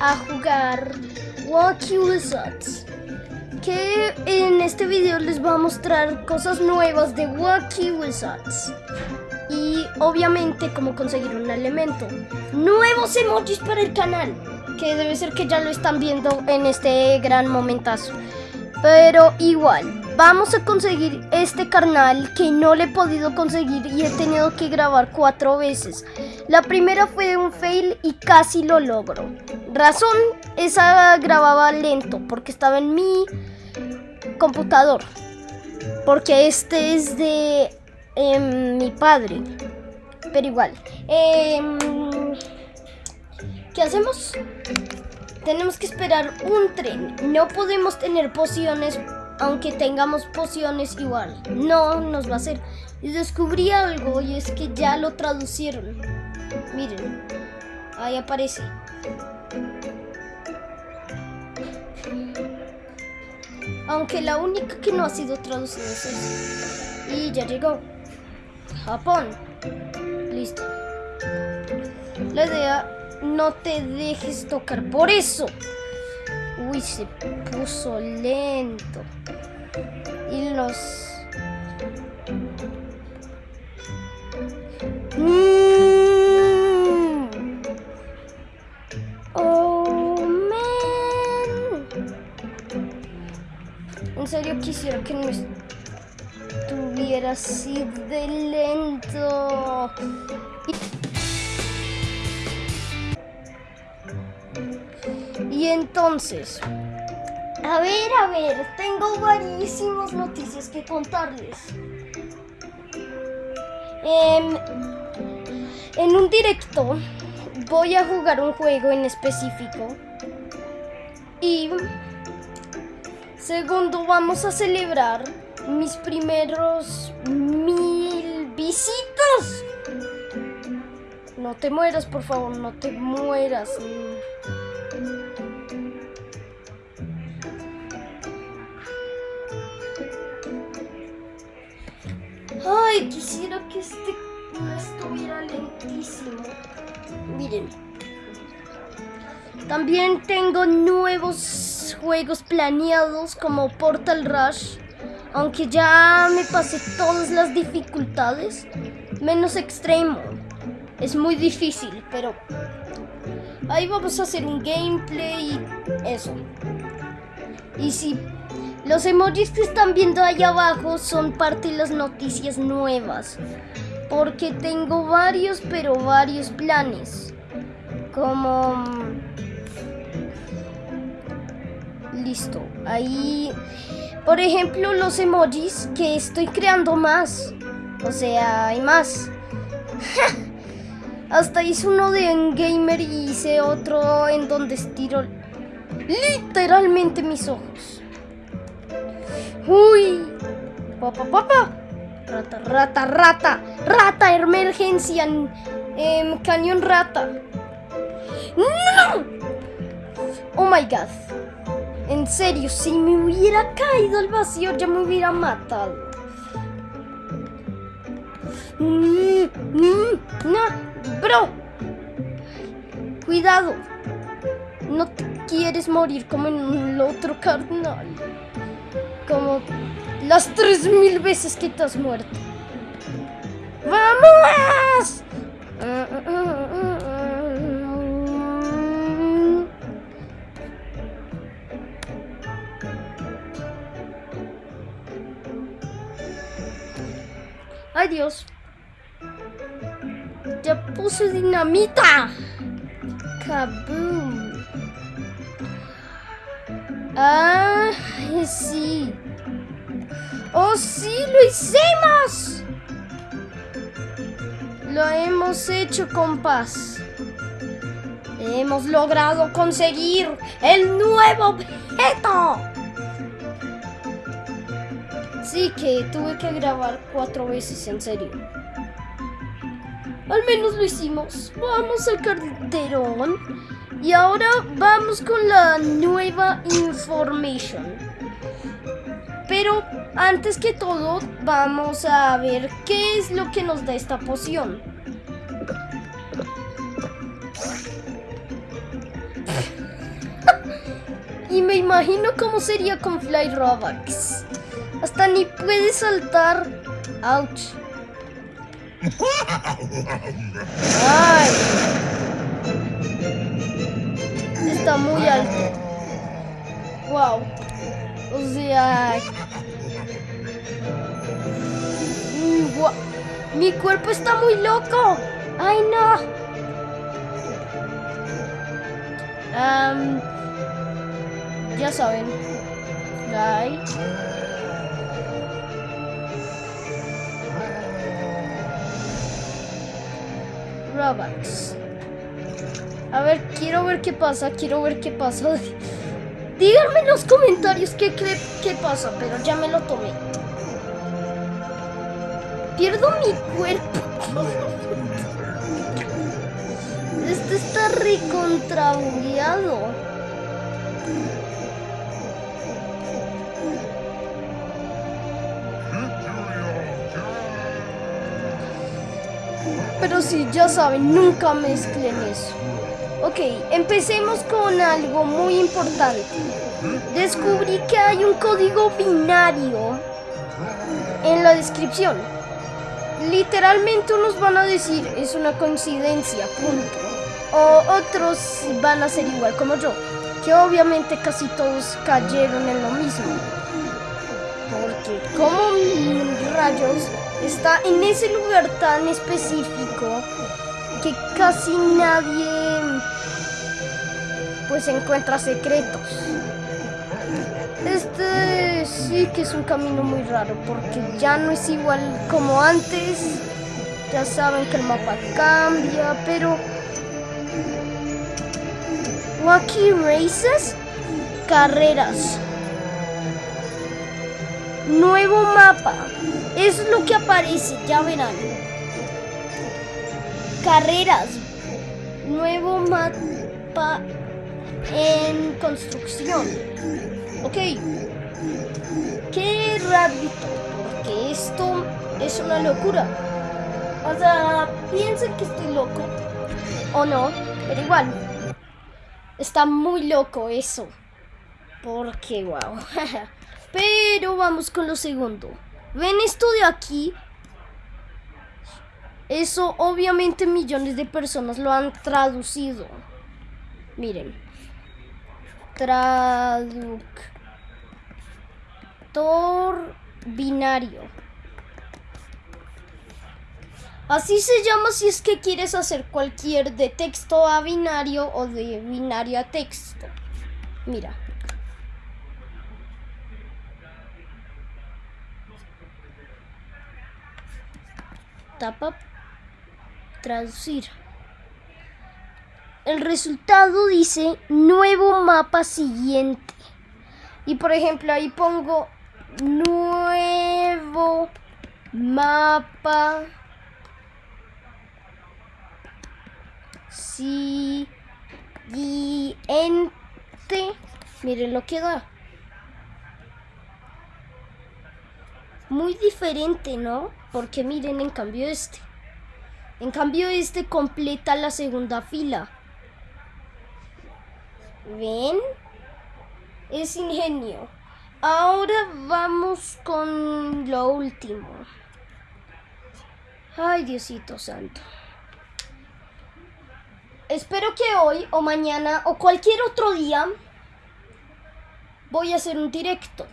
a jugar Wacky Wizards. Que en este video les voy a mostrar cosas nuevas de Wacky Wizards. Y obviamente cómo conseguir un elemento. Nuevos emojis para el canal. Que debe ser que ya lo están viendo en este gran momentazo. Pero igual, vamos a conseguir este carnal que no le he podido conseguir y he tenido que grabar cuatro veces. La primera fue un fail y casi lo logro. Razón, esa grababa lento porque estaba en mi computador. Porque este es de em, mi padre. Pero igual. Em, ¿Qué hacemos? Tenemos que esperar un tren. No podemos tener pociones aunque tengamos pociones igual. No nos va a hacer. Y descubrí algo y es que ya lo traducieron. Miren. Ahí aparece. Aunque la única que no ha sido traducida es esa. Y ya llegó. Japón. Listo. La idea no te dejes tocar. Por eso. Uy, se puso lento. Y los... Mm. Oh. En serio quisiera que no estuviera así de lento. Entonces, a ver, a ver, tengo variísimas noticias que contarles. Em, en un directo voy a jugar un juego en específico. Y segundo, vamos a celebrar mis primeros mil visitas. No te mueras, por favor, no te mueras. Quisiera que este no estuviera lentísimo. Miren. También tengo nuevos juegos planeados como Portal Rush. Aunque ya me pasé todas las dificultades. Menos extremo. Es muy difícil, pero... Ahí vamos a hacer un gameplay y eso. Y si los emojis que están viendo ahí abajo son parte de las noticias nuevas. Porque tengo varios, pero varios planes. Como... Mm, listo. Ahí... Por ejemplo, los emojis que estoy creando más. O sea, hay más. Hasta hice uno de gamer y hice otro en donde estiro literalmente mis ojos. Uy. Papá, papá. Rata, rata, rata. Rata, emergencia. Eh, cañón rata. ¡No! Oh my god. En serio, si me hubiera caído al vacío ya me hubiera matado. No, bro. Cuidado. No te quieres morir como en el otro carnal como las tres mil veces que te has muerto. ¡Vamos! ¡Ay, Dios! ¡Ya puse dinamita! ¡Kaboom! Ah, sí. ¡Oh, sí! ¡Lo hicimos! Lo hemos hecho con paz. Hemos logrado conseguir el nuevo objeto. Sí que tuve que grabar cuatro veces, en serio. Al menos lo hicimos. Vamos al carterón y ahora vamos con la nueva information. Pero antes que todo, vamos a ver qué es lo que nos da esta poción. Y me imagino cómo sería con Fly Robux. Hasta ni puede saltar. Ouch. Ay. Está muy alto. Wow. O sea... Mi cuerpo está muy loco. Ay, no. Ya saben. Fly. Robux. A ver, quiero ver qué pasa, quiero ver qué pasa. Díganme en los comentarios qué, qué, qué pasa, pero ya me lo tomé. Pierdo mi cuerpo. Este está recontrabugueado. Pero sí, ya saben, nunca mezclen eso. Ok, empecemos con algo muy importante. Descubrí que hay un código binario en la descripción. Literalmente unos van a decir es una coincidencia, punto. O otros van a ser igual como yo, que obviamente casi todos cayeron en lo mismo. Porque como rayos está en ese lugar tan específico que casi nadie pues encuentra secretos. Sí que es un camino muy raro porque ya no es igual como antes. Ya saben que el mapa cambia, pero Wacky Races, carreras. Nuevo mapa. Es lo que aparece, ya verán. Carreras. Nuevo mapa en construcción. Ok. Qué rápido. Porque esto es una locura. O sea, piensen que estoy loco. O no, pero igual. Está muy loco eso. Porque, wow. Pero vamos con lo segundo. ¿Ven esto de aquí? Eso obviamente millones de personas lo han traducido. Miren. Binario. Así se llama si es que quieres hacer cualquier de texto a binario o de binario a texto. Mira. Tapa traducir. El resultado dice nuevo mapa siguiente. Y por ejemplo ahí pongo nuevo mapa siguiente. Miren lo que da. Muy diferente, ¿no? Porque miren, en cambio este. En cambio este completa la segunda fila. ¿Ven? Es ingenio. Ahora vamos con lo último. Ay, Diosito Santo. Espero que hoy o mañana o cualquier otro día voy a hacer un directo.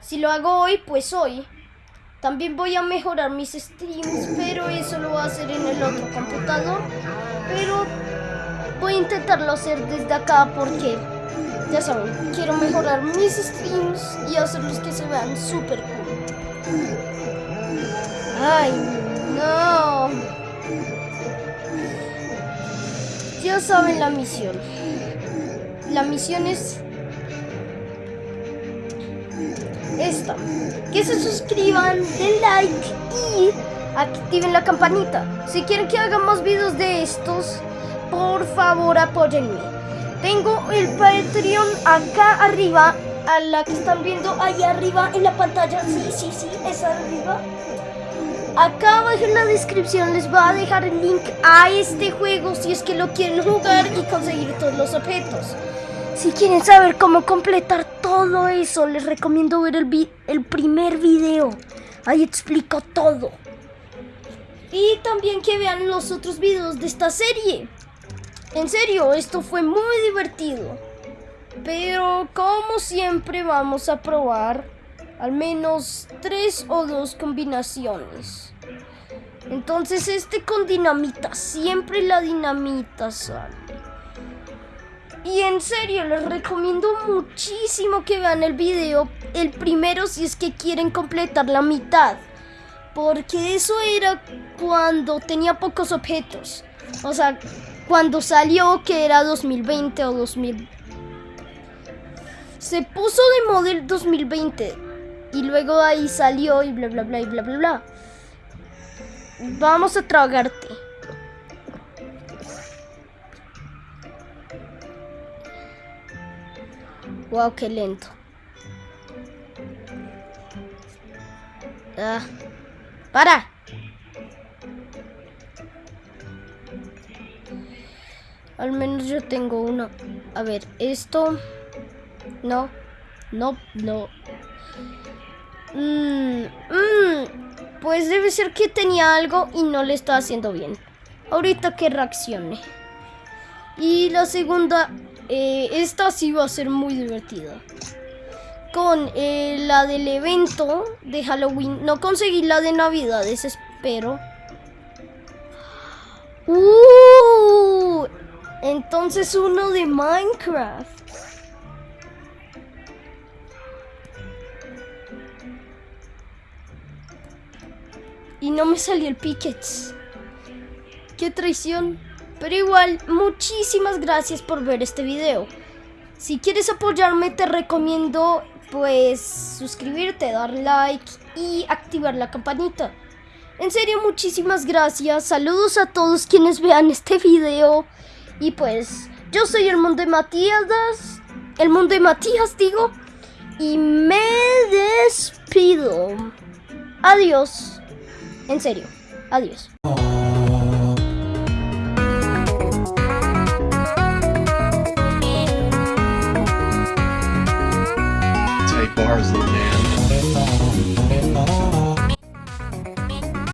Si lo hago hoy, pues hoy. También voy a mejorar mis streams, pero eso lo voy a hacer en el otro computador. Pero voy a intentarlo hacer desde acá porque, ya saben, quiero mejorar mis streams y hacerlos que se vean súper cool. Ay, no. Ya saben la misión. La misión es esta. Que se suscriban, den like y activen la campanita. Si quieren que haga más videos de estos, por favor apóyenme. Tengo el Patreon acá arriba, a la que están viendo ahí arriba en la pantalla. Sí, sí, sí, de arriba. Acá abajo en la descripción les voy a dejar el link a este juego si es que lo quieren jugar y conseguir todos los objetos. Si quieren saber cómo completar todo eso, les recomiendo ver el, el primer video. Ahí explico todo. Y también que vean los otros videos de esta serie. En serio, esto fue muy divertido. Pero como siempre vamos a probar al menos tres o dos combinaciones. Entonces este con dinamita, siempre la dinamita sale. Y en serio, les recomiendo muchísimo que vean el video, el primero si es que quieren completar la mitad. Porque eso era cuando tenía pocos objetos. O sea, cuando salió que era 2020 o 2000. Se puso de modelo 2020 y luego ahí salió y bla bla bla y bla bla bla. Vamos a tragarte. Wow, qué lento. Ah. ¡Para! Al menos yo tengo uno. A ver, esto... No. No, no. Mmm. Mmm. Pues debe ser que tenía algo y no le estaba haciendo bien. Ahorita que reaccione. Y la segunda eh, esta sí va a ser muy divertida. Con eh, la del evento de Halloween. No conseguí la de Navidad, espero. ¡Uh! Entonces uno de Minecraft. Y no me salió el Pickets. ¡Qué traición! Pero igual, muchísimas gracias por ver este video. Si quieres apoyarme, te recomiendo pues suscribirte, dar like y activar la campanita. En serio, muchísimas gracias. Saludos a todos quienes vean este video. Y pues, yo soy el mundo de Matías. El mundo de Matías, digo. Y me despido. Adiós. En serio, adiós.